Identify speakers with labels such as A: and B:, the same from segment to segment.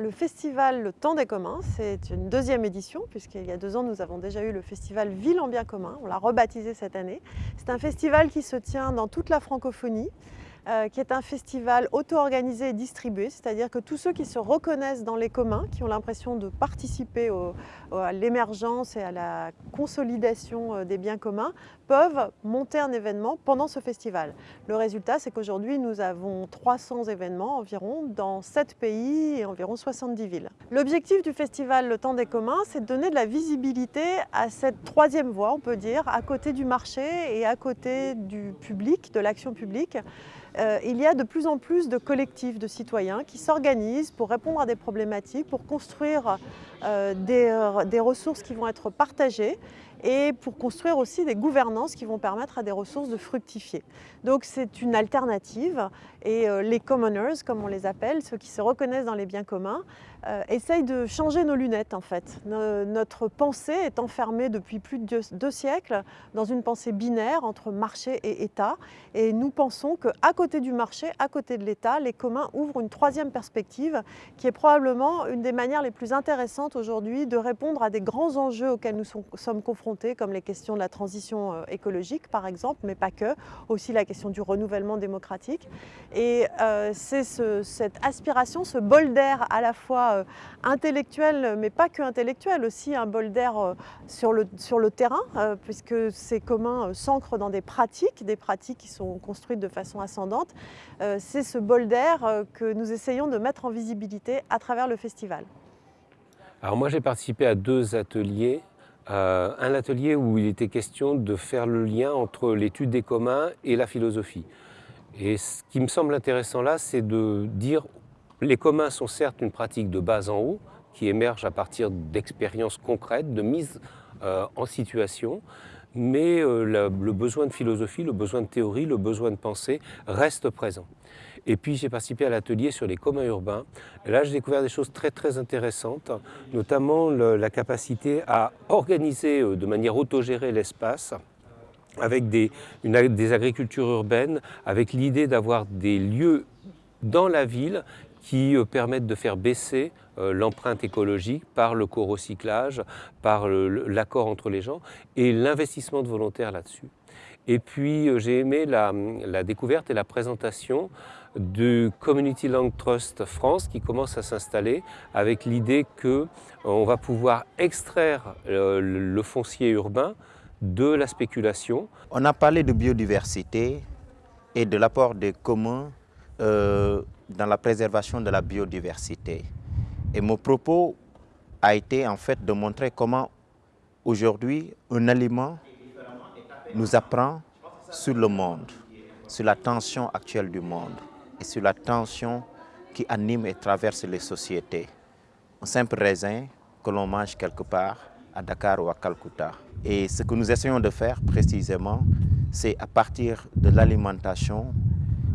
A: Le festival Le Temps des communs, c'est une deuxième édition, puisqu'il y a deux ans, nous avons déjà eu le festival Ville en bien commun. On l'a rebaptisé cette année. C'est un festival qui se tient dans toute la francophonie, euh, qui est un festival auto-organisé et distribué, c'est-à-dire que tous ceux qui se reconnaissent dans les communs, qui ont l'impression de participer à l'émergence et à la consolidation euh, des biens communs, peuvent monter un événement pendant ce festival. Le résultat, c'est qu'aujourd'hui, nous avons 300 événements environ dans 7 pays et environ 70 villes. L'objectif du festival Le Temps des communs, c'est de donner de la visibilité à cette troisième voie, on peut dire, à côté du marché et à côté du public, de l'action publique, euh, il y a de plus en plus de collectifs de citoyens qui s'organisent pour répondre à des problématiques, pour construire euh, euh, des, ressources qui vont être partagées et pour construire aussi des gouvernances qui vont permettre à des ressources de fructifier. Donc c'est une alternative et les commoners, comme on les appelle, ceux qui se reconnaissent dans les biens communs, euh, essaye de changer nos lunettes en fait. notre pensée est enfermée depuis plus de deux, siècles dans une pensée binaire entre marché et État et nous pensons qu'à côté du marché, à côté de l'État, les communs ouvrent une troisième perspective qui est probablement une des manières les plus intéressantes aujourd'hui de répondre à des grands enjeux auxquels nous sommes confrontés comme les questions de la transition euh, écologique par exemple, mais pas que, aussi la question du renouvellement démocratique. Et euh, c'est cette aspiration, ce bol d'air à la fois euh, intellectuel, mais pas que intellectuel, aussi un bol d'air euh, sur le, terrain, euh, puisque ces communs s'ancrent dans des pratiques, des pratiques qui sont construites de façon ascendante. C'est ce bol d'air que nous essayons de mettre en visibilité à travers le festival.
B: Alors moi j'ai participé à deux ateliers. un atelier où il était question de faire le lien entre l'étude des communs et la philosophie. Et ce qui me semble intéressant là, c'est de dire les communs sont certes une pratique de bas en haut, qui émerge à partir d'expériences concrètes, de mise euh, en situation, mais euh, le besoin de philosophie, le besoin de théorie, le besoin de pensée reste présent. Et puis j'ai participé à l'atelier sur les communs urbains. Là, j'ai découvert des choses très très intéressantes, notamment la capacité à organiser euh, de manière autogérée l'espace avec des agricultures urbaines, avec l'idée d'avoir des lieux dans la ville qui euh, permettent de faire baisser euh, l'empreinte écologique par le co-recyclage, par l'accord entre les gens et l'investissement de volontaires là-dessus. Et puis euh, j'ai aimé la, découverte et la présentation du Community Land Trust France qui commence à s'installer avec l'idée qu'on va pouvoir extraire le foncier urbain de la spéculation.
C: On a parlé de biodiversité et de l'apport des communs dans la préservation de la biodiversité. Et mon propos a été en fait de montrer comment aujourd'hui un aliment nous apprend sur le monde, sur la tension actuelle du monde et sur la tension qui anime et traverse les sociétés. Un simple raisin que l'on mange quelque part à Dakar ou à Calcutta. Et ce que nous essayons de faire précisément, c'est à partir de l'alimentation,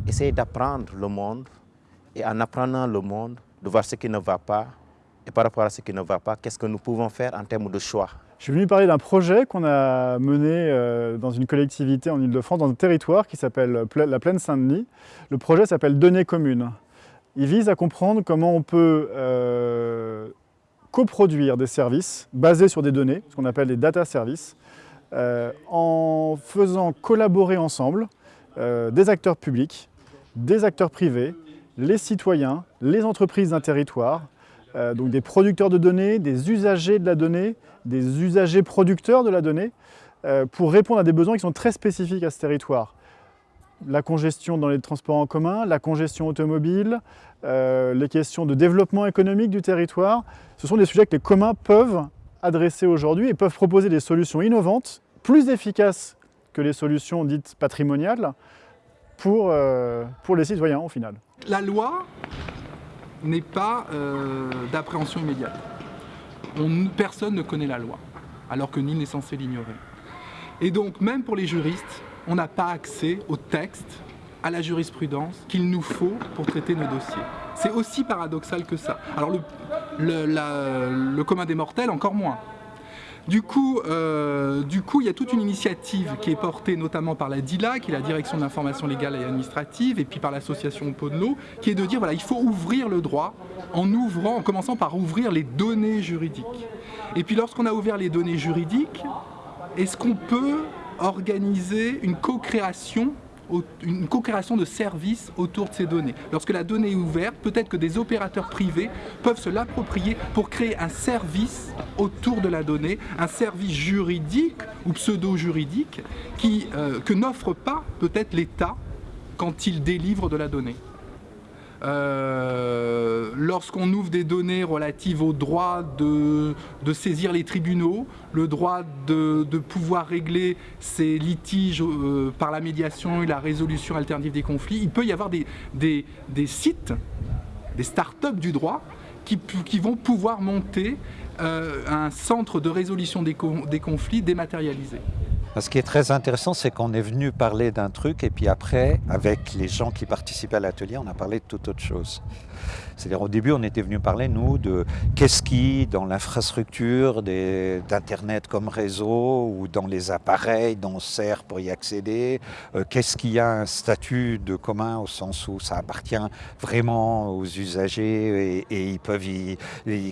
C: essayer d'apprendre le monde et en apprenant le monde, de voir ce qui ne va pas, et par rapport à ce qui ne va pas, qu'est-ce que nous pouvons faire en termes de choix?
D: Je suis venu parler d'un projet qu'on a mené euh, dans une collectivité en Ile-de-France, dans un territoire qui s'appelle la Plaine Saint-Denis. Le projet s'appelle Données communes. Il vise à comprendre comment on peut euh, coproduire des services basés sur des données, ce qu'on appelle des data services, euh, en faisant collaborer ensemble des acteurs publics, des acteurs privés, les citoyens, les entreprises d'un territoire, euh, donc des producteurs de données, des usagers de la donnée, des usagers producteurs de la donnée, euh, pour répondre à des besoins qui sont très spécifiques à ce territoire. La congestion dans les transports en commun, la congestion automobile, euh, les questions de développement économique du territoire, ce sont des sujets que les communs peuvent adresser aujourd'hui et peuvent proposer des solutions innovantes, plus efficaces que les solutions dites patrimoniales, pour, pour les citoyens au final.
E: La loi n'est pas euh, d'appréhension immédiate. personne ne connaît la loi, alors que nul n'est censé l'ignorer. Et donc, même pour les juristes, on n'a pas accès au texte, à la jurisprudence qu'il nous faut pour traiter nos dossiers. C'est aussi paradoxal que ça. Alors le, le commun des mortels, encore moins. Du coup, euh, du coup, il y a toute une initiative qui est portée notamment par la DILA, qui est la Direction de l'information légale et administrative, et puis par l'association Podno, qui est de dire voilà, il faut ouvrir le droit en ouvrant, en commençant par ouvrir les données juridiques. Et puis lorsqu'on a ouvert les données juridiques, est-ce qu'on peut organiser une co-création une co-création de services autour de ces données. Lorsque la donnée est ouverte, peut-être que des opérateurs privés peuvent se l'approprier pour créer un service autour de la donnée, un service juridique ou pseudo-juridique euh, que n'offre pas peut-être l'État quand il délivre de la donnée. Euh, lorsqu'on ouvre des données relatives au droit de, saisir les tribunaux, le droit de, pouvoir régler ces litiges euh, par la médiation et la résolution alternative des conflits, il peut y avoir des, sites, des start-up du droit qui, vont pouvoir monter euh, un centre de résolution des conflits dématérialisé.
F: Ce qui est très intéressant, c'est qu'on est venu parler d'un truc et puis après, avec les gens qui participaient à l'atelier, on a parlé de toute autre chose. C'est-à-dire au début, on était venu parler, nous, de qu'est-ce qui, dans l'infrastructure d'Internet comme réseau ou dans les appareils dont on sert pour y accéder, euh, qu'est-ce qui a un statut de commun au sens où ça appartient vraiment aux usagers et, ils peuvent y,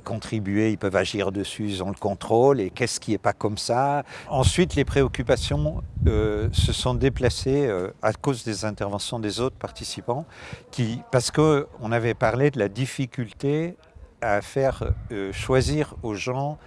F: contribuer, ils peuvent agir dessus, ils ont le contrôle, et qu'est-ce qui n'est pas comme ça. Ensuite, les préoccupations euh, se sont déplacées euh, à cause des interventions des autres participants, qui, parce qu'on avait parlé de la difficulté à faire euh, choisir aux gens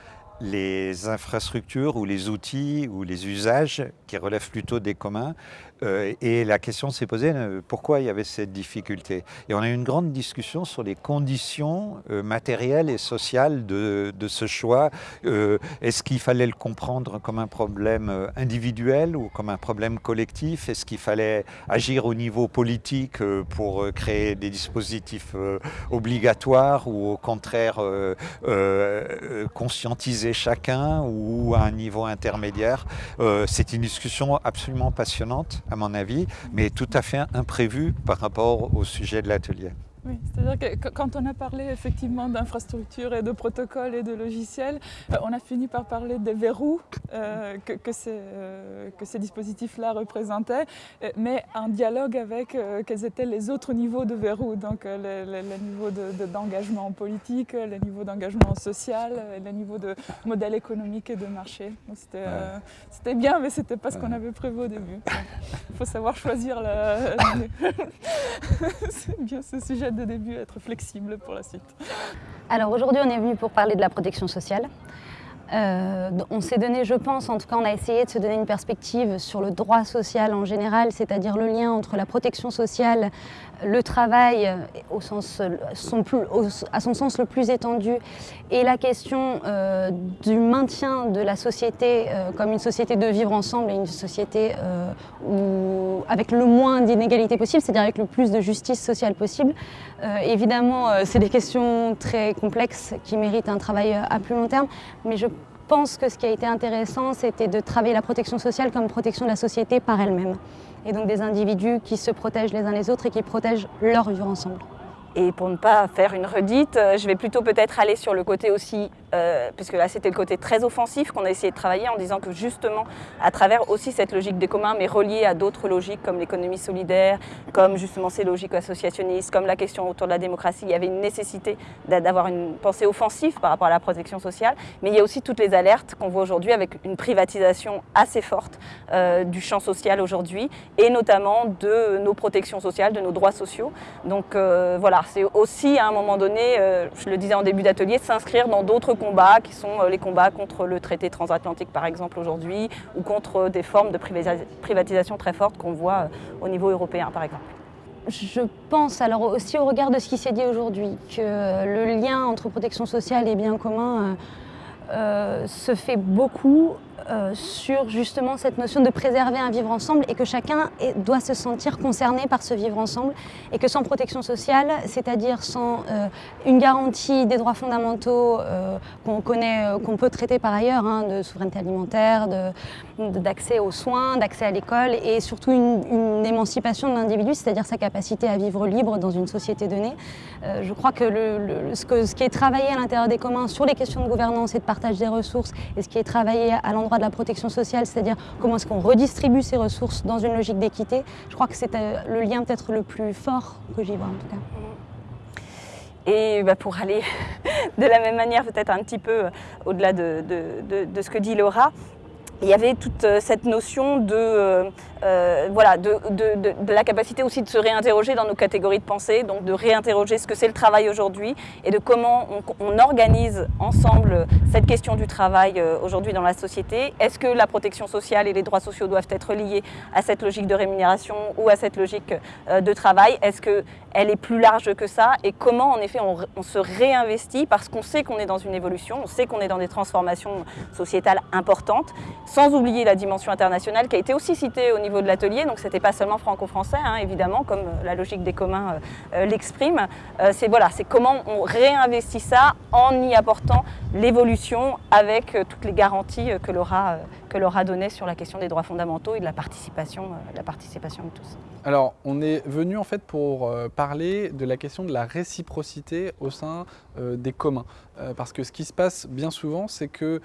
F: les infrastructures ou les outils ou les usages qui relèvent plutôt des communs euh, et la question s'est posée, euh, pourquoi il y avait cette difficulté? Et on a eu une grande discussion sur les conditions euh, matérielles et sociales de, ce choix. Est-ce qu'il fallait le comprendre comme un problème individuel ou comme un problème collectif? Est-ce qu'il fallait agir au niveau politique pour créer des dispositifs obligatoires ou au contraire conscientiser chacun ou à un niveau intermédiaire? C'est une discussion absolument passionnante à mon avis, mais tout à fait imprévu par rapport au sujet de l'atelier.
G: Oui, c'est-à-dire que quand on a parlé effectivement d'infrastructures et de protocoles et de logiciels, euh, on a fini par parler des verrous euh, que, ces, euh, que, ces, dispositifs-là représentaient, mais en dialogue avec quels étaient les autres niveaux de verrous, donc les, niveaux d'engagement politique, les niveaux d'engagement social, les niveaux de modèle économique et de marché. C'était bien, mais c'était pas ce qu'on avait prévu au début. Il faut savoir choisir. C'est bien ce sujet de début, être flexible pour la suite.
H: Alors aujourd'hui, on est venu pour parler de la protection sociale. Euh, on s'est donné, je pense, en tout cas on a essayé de se donner une perspective sur le droit social en général, c'est-à-dire le lien entre la protection sociale, le travail euh, plus, à son sens le plus étendu et la question euh, du maintien de la société comme une société de vivre ensemble et une société avec le moins d'inégalités possible, c'est-à-dire avec le plus de justice sociale possible. évidemment, c'est des questions très complexes qui méritent un travail à plus long terme, mais je pense que ce qui a été intéressant, c'était de travailler la protection sociale comme protection de la société par elle-même. Et donc des individus qui se protègent les uns les autres et qui protègent leur vivre ensemble.
I: Et pour ne pas faire une redite, euh, je vais plutôt peut-être aller sur le côté aussi, euh, puisque là c'était le côté très offensif qu'on a essayé de travailler en disant que justement, à travers aussi cette logique des communs, mais reliée à d'autres logiques comme l'économie solidaire, comme justement ces logiques associationnistes, comme la question autour de la démocratie, il y avait une nécessité d'avoir une pensée offensive par rapport à la protection sociale, mais il y a aussi toutes les alertes qu'on voit aujourd'hui avec une privatisation assez forte euh, du champ social aujourd'hui, et notamment de nos protections sociales, de nos droits sociaux. Donc voilà, c'est aussi à un moment donné, euh, je le disais en début d'atelier, s'inscrire dans d'autres combats qui sont euh, les combats contre le traité transatlantique par exemple aujourd'hui ou contre des formes de privatisation très fortes qu'on voit euh, au niveau européen par exemple.
H: Je pense alors aussi au regard de ce qui s'est dit aujourd'hui que le lien entre protection sociale et bien commun se fait beaucoup euh, sur justement cette notion de préserver un vivre ensemble et que chacun doit se sentir concerné par ce vivre ensemble et que sans protection sociale, c'est-à-dire sans euh, une garantie des droits fondamentaux qu'on connaît, qu'on peut traiter par ailleurs, hein, de souveraineté alimentaire, d'accès aux soins, d'accès à l'école et surtout une, émancipation de l'individu, c'est-à-dire sa capacité à vivre libre dans une société donnée. je crois que, ce que ce qui est travaillé à l'intérieur des communs sur les questions de gouvernance et de partage des ressources et ce qui est travaillé à l'endroit de la protection sociale, c'est-à-dire comment est-ce qu'on redistribue ces ressources dans une logique d'équité, je crois que c'est euh, le lien peut-être le plus fort que j'y vois en tout cas.
I: Et bah, pour aller de la même manière, peut-être un petit peu euh, au-delà de, ce que dit Laura, il y avait toute euh, cette notion de euh, voilà, de, la capacité aussi de se réinterroger dans nos catégories de pensée, donc de réinterroger ce que c'est le travail aujourd'hui et de comment on, organise ensemble cette question du travail euh, aujourd'hui dans la société. Est-ce que la protection sociale et les droits sociaux doivent être liés à cette logique de rémunération ou à cette logique euh, de travail? Est-ce qu'elle est plus large que ça? Et comment en effet on, on se réinvestit parce qu'on sait qu'on est dans une évolution, on sait qu'on est dans des transformations sociétales importantes, sans oublier la dimension internationale qui a été aussi citée au niveau niveau de l'atelier, donc c'était pas seulement franco-français, hein, évidemment, comme euh, la logique des communs euh, euh, l'exprime. c'est voilà, c'est comment on réinvestit ça en y apportant l'évolution avec toutes les garanties que l'aura que l'aura sur la question des droits fondamentaux et de la participation, la participation de tous.
E: Alors, on est venu en fait pour parler de la question de la réciprocité au sein des communs. Parce que ce qui se passe bien souvent, c'est que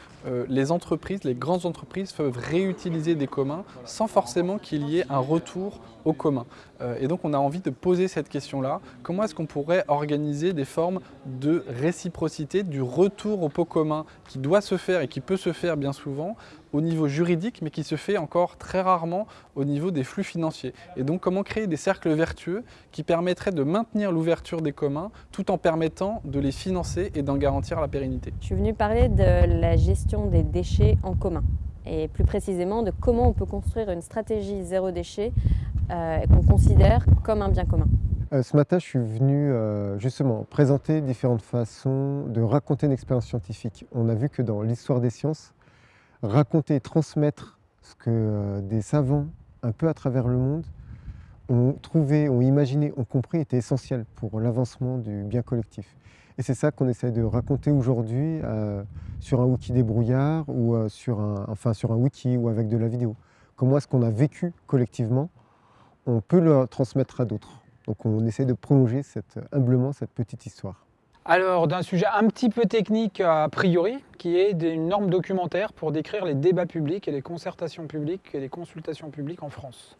E: les entreprises, les grandes entreprises peuvent réutiliser des communs sans forcément qu'il y ait un retour au commun. Euh, et donc on a envie de poser cette question-là. Comment est-ce qu'on pourrait organiser des formes de réciprocité, du retour au pot commun qui doit se faire et qui peut se faire bien souvent au niveau juridique, mais qui se fait encore très rarement au niveau des flux financiers. Et donc comment créer des cercles vertueux qui permettraient de maintenir l'ouverture des communs tout en permettant de les financer et d'en garantir la pérennité?
J: Je suis venue parler de la gestion des déchets en commun et plus précisément de comment on peut construire une stratégie zéro déchet euh, qu'on considère comme un bien commun.
K: Euh, ce matin, je suis venu euh, justement présenter différentes façons de raconter une expérience scientifique. On a vu que dans l'histoire des sciences, raconter et transmettre ce que des savants un peu à travers le monde ont trouvé, ont imaginé, ont compris était essentiel pour l'avancement du bien collectif. Et c'est ça qu'on essaie de raconter aujourd'hui euh, sur un wiki débrouillard ou euh, sur, un, enfin, sur un wiki ou avec de la vidéo. Comment est-ce qu'on a vécu collectivement? On peut le transmettre à d'autres. Donc on essaie de prolonger humblement cette petite histoire.
L: Alors, d'un sujet un petit peu technique a priori, qui est une norme documentaire pour décrire les débats publics et les concertations publiques et les consultations publiques en France.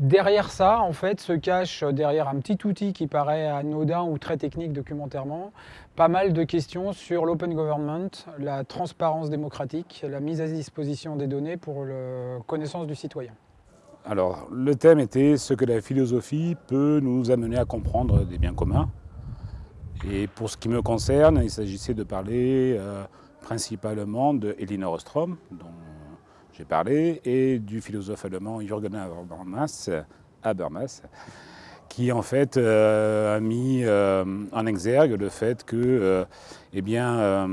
L: Derrière ça, en fait, se cache, derrière un petit outil qui paraît anodin ou très technique documentairement, pas mal de questions sur l'open government, la transparence démocratique, la mise à disposition des données pour la connaissance du citoyen.
M: Alors, le thème était ce que la philosophie peut nous amener à comprendre des biens communs. Et pour ce qui me concerne, il s'agissait de parler euh, principalement de Elinor Ostrom, dont j'ai parlé, et du philosophe allemand Jürgen Habermas, Habermas qui en fait euh, a mis euh, en exergue le fait que eh bien,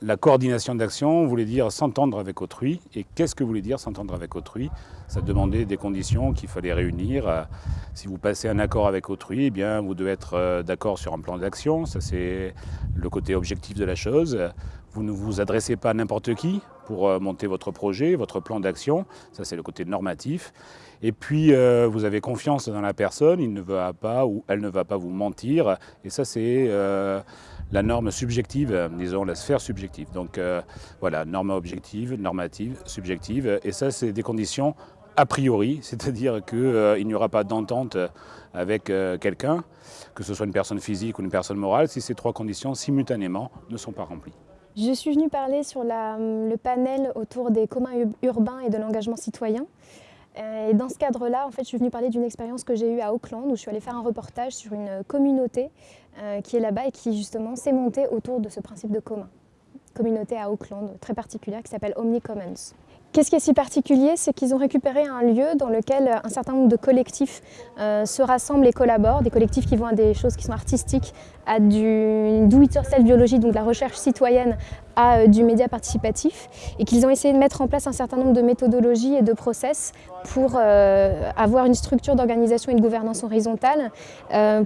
M: la coordination d'action voulait dire s'entendre avec autrui. Et qu'est-ce que voulait dire s'entendre avec autrui? Ça demandait des conditions qu'il fallait réunir. Si vous passez un accord avec autrui, eh bien, vous devez être d'accord sur un plan d'action. Ça, c'est le côté objectif de la chose. Vous ne vous adressez pas à n'importe qui pour euh, monter votre projet, votre plan d'action. Ça, c'est le côté normatif. Et puis, euh, vous avez confiance dans la personne, il ne va pas ou elle ne va pas vous mentir. Et ça, c'est euh, la norme subjective, disons la sphère subjective. Donc voilà, norme objective, normative, subjective. Et ça, c'est des conditions a priori, c'est-à-dire qu'il n'y aura pas d'entente avec quelqu'un, que ce soit une personne physique ou une personne morale, si ces trois conditions simultanément ne sont pas remplies.
N: Je suis venue parler sur le panel autour des communs urbains et de l'engagement citoyen. Euh, et dans ce cadre-là, en fait, je suis venue parler d'une expérience que j'ai eue à Auckland, où je suis allée faire un reportage sur une communauté euh, qui est là-bas et qui justement s'est montée autour de ce principe de commun. Communauté à Auckland, très particulière, qui s'appelle Omni Commons. Qu'est-ce qui est si particulier? C'est qu'ils ont récupéré un lieu dans lequel un certain nombre de collectifs euh, se rassemblent et collaborent, des collectifs qui vont à des choses qui sont artistiques, à du do-it-yourself biologie, donc la recherche citoyenne, à du média participatif, et qu'ils ont essayé de mettre en place un certain nombre de méthodologies et de process pour avoir une structure d'organisation et de gouvernance horizontale,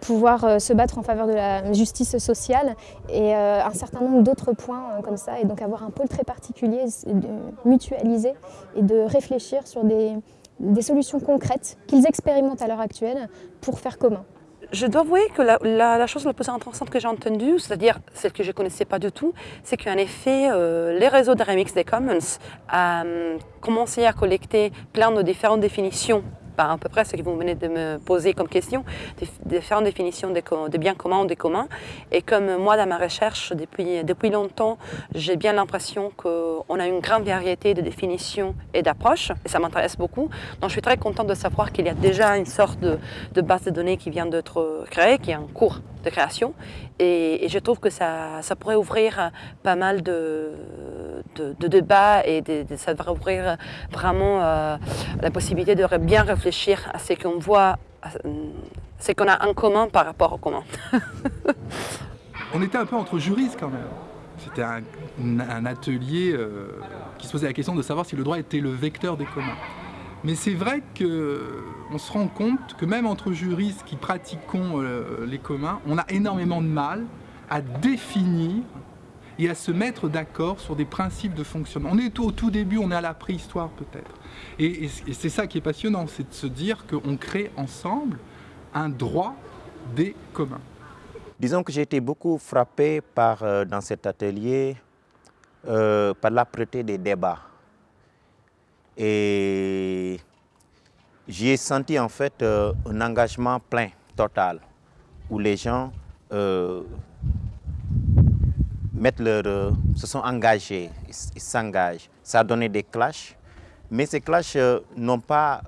N: pouvoir se battre en faveur de la justice sociale et un certain nombre d'autres points comme ça, et donc avoir un pôle très particulier, de mutualiser et de réfléchir sur des solutions concrètes qu'ils expérimentent à l'heure actuelle pour faire commun.
O: Je dois avouer que la, chose la plus intéressante que j'ai entendue, c'est-à-dire celle que je ne connaissais pas du tout, c'est qu'en effet, euh, les réseaux de remix des Commons ont euh, commencé à collecter plein de différentes définitions à peu près ce que vous venez de me poser comme question, différentes définitions de, biens communs ou des communs. Et comme moi, dans ma recherche, depuis, depuis longtemps, j'ai bien l'impression qu'on a une grande variété de définitions et d'approches, et ça m'intéresse beaucoup. Donc je suis très contente de savoir qu'il y a déjà une sorte de, de base de données qui vient d'être créée, qui est en cours de création. Et, je trouve que ça, ça, pourrait ouvrir pas mal de, de, débats et ça devrait ouvrir vraiment euh, la possibilité de bien réfléchir à ce qu'on voit, ce qu'on a en commun par rapport au commun.
E: On était un peu entre juristes quand même. C'était un, atelier euh, qui se posait la question de savoir si le droit était le vecteur des communs. Mais c'est vrai qu'on se rend compte que même entre juristes qui pratiquons euh, les communs, on a énormément de mal à définir et à se mettre d'accord sur des principes de fonctionnement. On est au tout début, on est à la préhistoire peut-être. Et, c'est ça qui est passionnant, c'est de se dire qu'on crée ensemble un droit des communs.
C: Disons que j'ai été beaucoup frappé par, euh, dans cet atelier euh, par l'âpreté des débats. Et j'y ai senti en fait euh, un engagement plein, total, où les gens euh, mettent leur, euh, se sont engagés, ils s'engagent. Ça a donné des clashs, mais ces clashs n'ont pas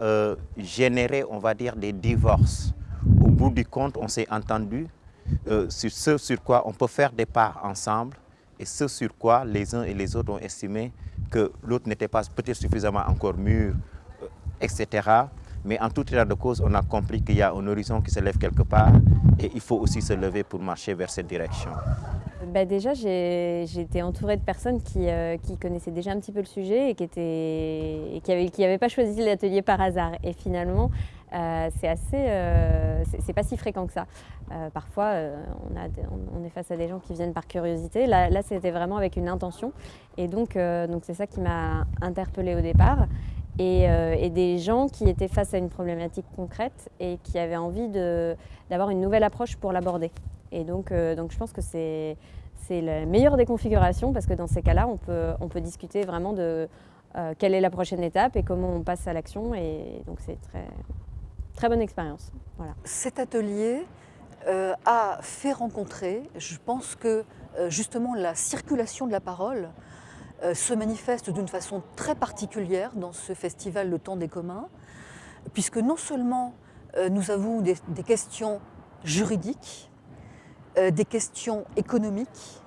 C: généré, on va dire, des divorces. Au bout du compte, on s'est entendu sur ce sur quoi on peut faire des pas ensemble et ce sur quoi les uns et les autres ont estimé que l'autre n'était pas peut-être suffisamment encore mûr, euh, etc. Mais en tout état de cause, on a compris qu'il y a un horizon qui se lève quelque part et il faut aussi se lever pour marcher vers cette direction.
J: Bah déjà, été entourée de personnes qui, euh, qui, connaissaient déjà un petit peu le sujet et qui n'avaient qui qui pas choisi l'atelier par hasard. Et finalement, euh, c'est assez, euh, c'est pas si fréquent que ça. Euh, parfois, on, a, on, est face à des gens qui viennent par curiosité. Là, c'était vraiment avec une intention. Et donc, donc c'est ça qui m'a interpellée au départ. Et, et, des gens qui étaient face à une problématique concrète et qui avaient envie d'avoir une nouvelle approche pour l'aborder. Et donc, donc, je pense que c'est la meilleure des configurations parce que dans ces cas-là, on peut, on peut discuter vraiment de quelle est la prochaine étape et comment on passe à l'action. Et donc, c'est très, Très bonne expérience.
P: Cet atelier euh, a fait rencontrer, je pense que euh, justement la circulation de la parole euh, se manifeste d'une façon très particulière dans ce festival Le Temps des communs, puisque non seulement nous avons des, questions juridiques, des questions économiques,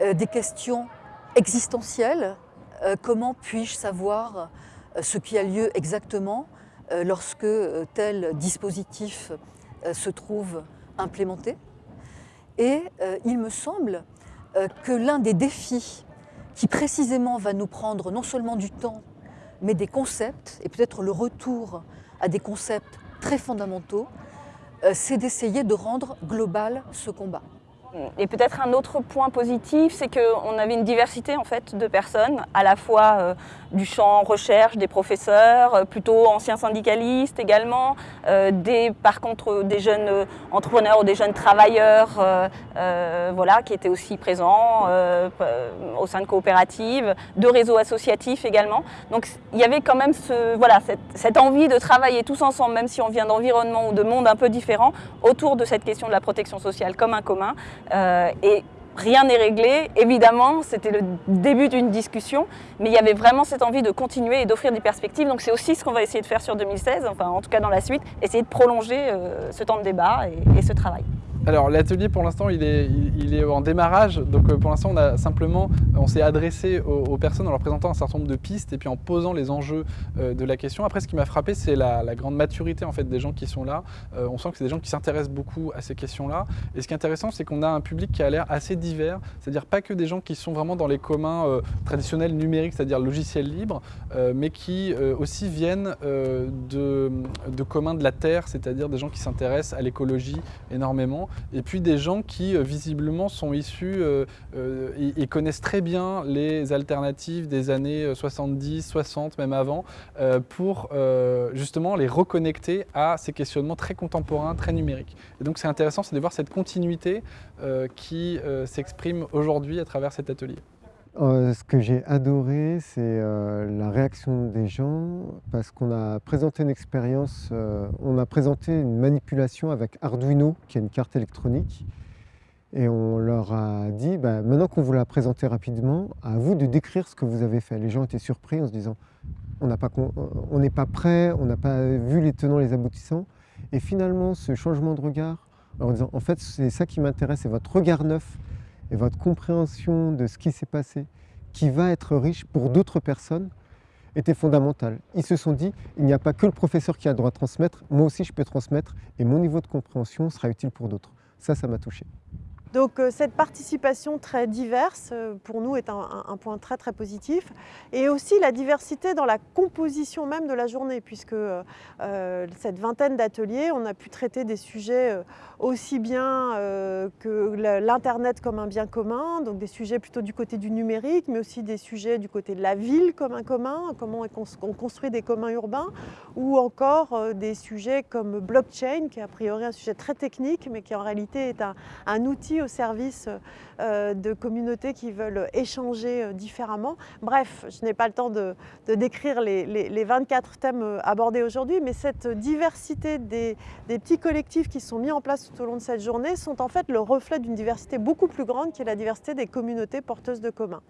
P: des questions existentielles, comment puis-je savoir ce qui a lieu exactement lorsque euh, tel dispositif euh, se trouve implémenté. Et il me semble que l'un des défis qui précisément va nous prendre non seulement du temps, mais des concepts, et peut-être le retour à des concepts très fondamentaux, c'est d'essayer de rendre global ce combat.
I: Et peut-être un autre point positif, c'est qu'on avait une diversité en fait de personnes, à la fois euh, du champ recherche, des professeurs, euh, plutôt anciens syndicalistes également, euh, des, par contre des jeunes entrepreneurs ou des jeunes travailleurs voilà, qui étaient aussi présents au sein de coopératives, de réseaux associatifs également. Donc il y avait quand même ce, voilà, cette, cette envie de travailler tous ensemble, même si on vient d'environnements ou de mondes un peu différents, autour de cette question de la protection sociale comme un commun. Euh, et rien n'est réglé. Évidemment, c'était le début d'une discussion, mais il y avait vraiment cette envie de continuer et d'offrir des perspectives. Donc c'est aussi ce qu'on va essayer de faire sur 2016, enfin en tout cas dans la suite, essayer de prolonger euh, ce temps de débat et ce travail.
Q: Alors l'atelier pour l'instant il est, il, est, en démarrage, donc euh, pour l'instant on a simplement, on s'est adressé aux, personnes en leur présentant un certain nombre de pistes et puis en posant les enjeux euh, de la question. Après ce qui m'a frappé c'est la, grande maturité en fait des gens qui sont là. Euh, on sent que c'est des gens qui s'intéressent beaucoup à ces questions-là. Et ce qui est intéressant c'est qu'on a un public qui a l'air assez divers, c'est-à-dire pas que des gens qui sont vraiment dans les communs traditionnels numériques, c'est-à-dire logiciels libres, mais qui aussi viennent de, de communs de la terre, c'est-à-dire des gens qui s'intéressent à l'écologie énormément et puis des gens qui euh, visiblement sont issus euh, euh, et, connaissent très bien les alternatives des années 70, 60, même avant, pour justement les reconnecter à ces questionnements très contemporains, très numériques. Et donc c'est intéressant, c'est de voir cette continuité qui s'exprime aujourd'hui à travers cet atelier.
K: Ce que j'ai adoré, c'est la réaction des gens parce qu'on a présenté une expérience, on a présenté une manipulation avec Arduino, qui est une carte électronique, et on leur a dit, bah, maintenant qu'on vous l'a présenté rapidement, à vous de décrire ce que vous avez fait. Les gens étaient surpris en se disant, on n'est pas, prêt, on n'a pas vu les tenants, les aboutissants. Et finalement, ce changement de regard, en disant, en fait, c'est ça qui m'intéresse, c'est votre regard neuf et votre compréhension de ce qui s'est passé, qui va être riche pour d'autres personnes, était fondamental. Ils se sont dit, il n'y a pas que le professeur qui a le droit de transmettre, moi aussi je peux transmettre, et mon niveau de compréhension sera utile pour d'autres. Ça, ça m'a touché.
A: Donc euh, cette participation très diverse, euh, pour nous, est un, point très très positif. Et aussi la diversité dans la composition même de la journée, puisque euh, cette vingtaine d'ateliers, on a pu traiter des sujets aussi bien que l'Internet comme un bien commun, donc des sujets plutôt du côté du numérique, mais aussi des sujets du côté de la ville comme un commun, comment on construit des communs urbains, ou encore des sujets comme blockchain, qui est a priori un sujet très technique, mais qui en réalité est un, un outil au service euh, de communautés qui veulent échanger euh, différemment. Bref, je n'ai pas le temps de, décrire les, 24 thèmes euh, abordés aujourd'hui, mais cette diversité des, des, petits collectifs qui sont mis en place tout au long de cette journée sont en fait le reflet d'une diversité beaucoup plus grande qui est la diversité des communautés porteuses de communs.